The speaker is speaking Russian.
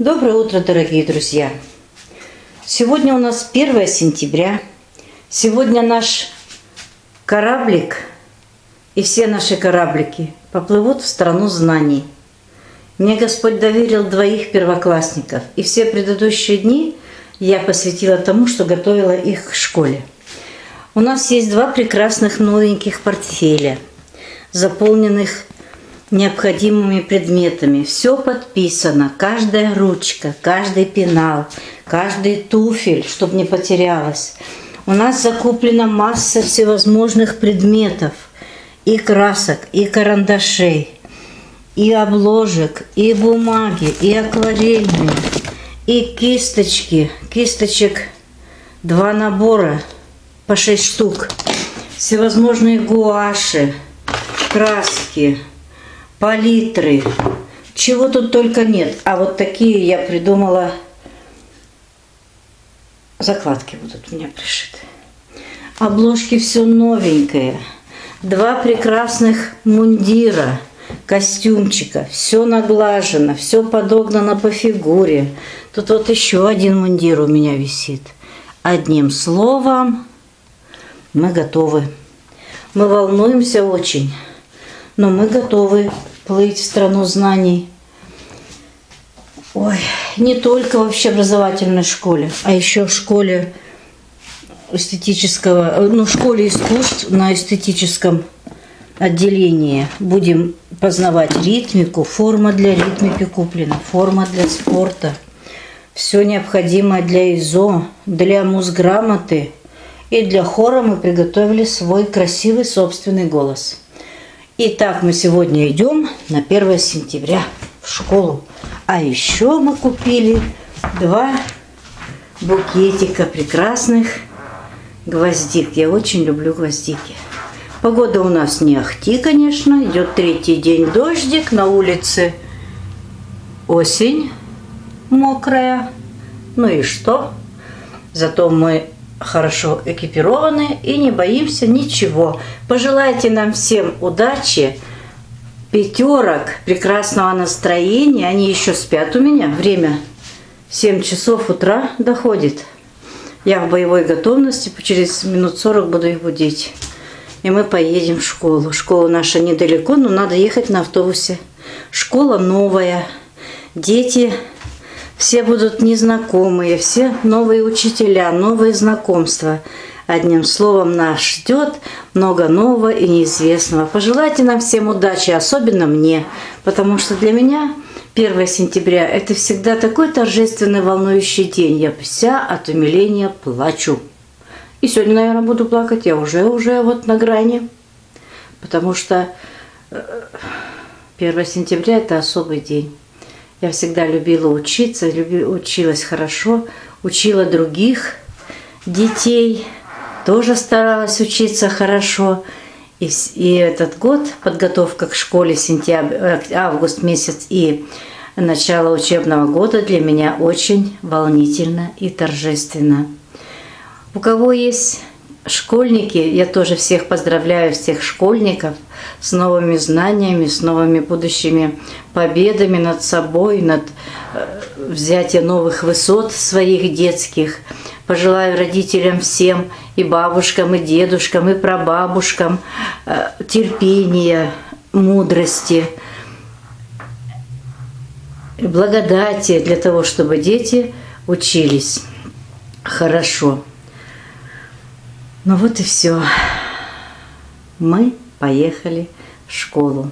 Доброе утро, дорогие друзья! Сегодня у нас 1 сентября. Сегодня наш кораблик и все наши кораблики поплывут в страну знаний. Мне Господь доверил двоих первоклассников, и все предыдущие дни я посвятила тому, что готовила их к школе. У нас есть два прекрасных новеньких портфеля, заполненных необходимыми предметами. Все подписано, каждая ручка, каждый пенал, каждый туфель, чтобы не потерялась. У нас закуплена масса всевозможных предметов, и красок, и карандашей, и обложек, и бумаги, и акварельные, и кисточки. Кисточек два набора по шесть штук. Всевозможные гуаши, краски, палитры. Чего тут только нет. А вот такие я придумала. Закладки будут у меня пришиты. Обложки все новенькое. Два прекрасных мундира, костюмчика. Все наглажено, все подогнано по фигуре. Тут вот еще один мундир у меня висит. Одним словом, мы готовы. Мы волнуемся очень, но мы готовы плыть в страну знаний. Ой, не только в образовательной школе, а еще в школе эстетического, ну, в школе искусств на эстетическом отделении будем познавать ритмику, форма для ритмики куплена, форма для спорта, все необходимое для ИЗО, для музграмоты и для хора мы приготовили свой красивый собственный голос. Итак, мы сегодня идем на 1 сентября в школу. А еще мы купили два букетика прекрасных гвоздик. Я очень люблю гвоздики. Погода у нас не ахти, конечно. Идет третий день дождик. На улице осень мокрая. Ну и что? Зато мы хорошо экипированы и не боимся ничего. Пожелайте нам всем удачи, пятерок, прекрасного настроения. Они еще спят у меня. Время 7 часов утра доходит. Я в боевой готовности, через минут 40 буду их будить. И мы поедем в школу. Школа наша недалеко, но надо ехать на автобусе. Школа новая. Дети все будут незнакомые, все новые учителя, новые знакомства. Одним словом, нас ждет много нового и неизвестного. Пожелайте нам всем удачи, особенно мне, потому что для меня 1 сентября – это всегда такой торжественный, волнующий день. Я вся от умиления плачу. И сегодня, наверное, буду плакать. Я уже, уже вот на грани. Потому что 1 э, сентября – это особый день. Я всегда любила учиться, училась хорошо, учила других детей, тоже старалась учиться хорошо. И, и этот год, подготовка к школе, сентябрь, э, август месяц и начало учебного года для меня очень волнительно и торжественно. У кого есть школьники, я тоже всех поздравляю, всех школьников с новыми знаниями, с новыми будущими победами над собой, над э, взятием новых высот своих детских. Пожелаю родителям всем, и бабушкам, и дедушкам, и прабабушкам э, терпения, мудрости, благодати для того, чтобы дети учились хорошо. Ну вот и все. Мы поехали в школу.